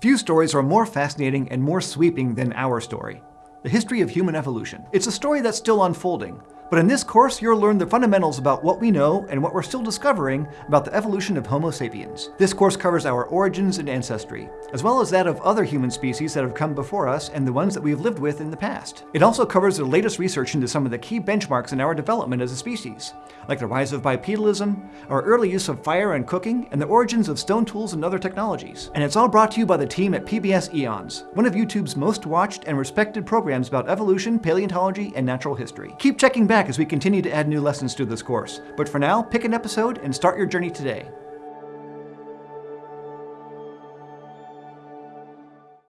Few stories are more fascinating and more sweeping than our story, the history of human evolution. It's a story that's still unfolding, but in this course, you'll learn the fundamentals about what we know and what we're still discovering about the evolution of Homo sapiens. This course covers our origins and ancestry, as well as that of other human species that have come before us and the ones that we've lived with in the past. It also covers the latest research into some of the key benchmarks in our development as a species, like the rise of bipedalism, our early use of fire and cooking, and the origins of stone tools and other technologies. And it's all brought to you by the team at PBS EONS, one of YouTube's most watched and respected programs about evolution, paleontology, and natural history. Keep checking back as we continue to add new lessons to this course. But for now, pick an episode and start your journey today.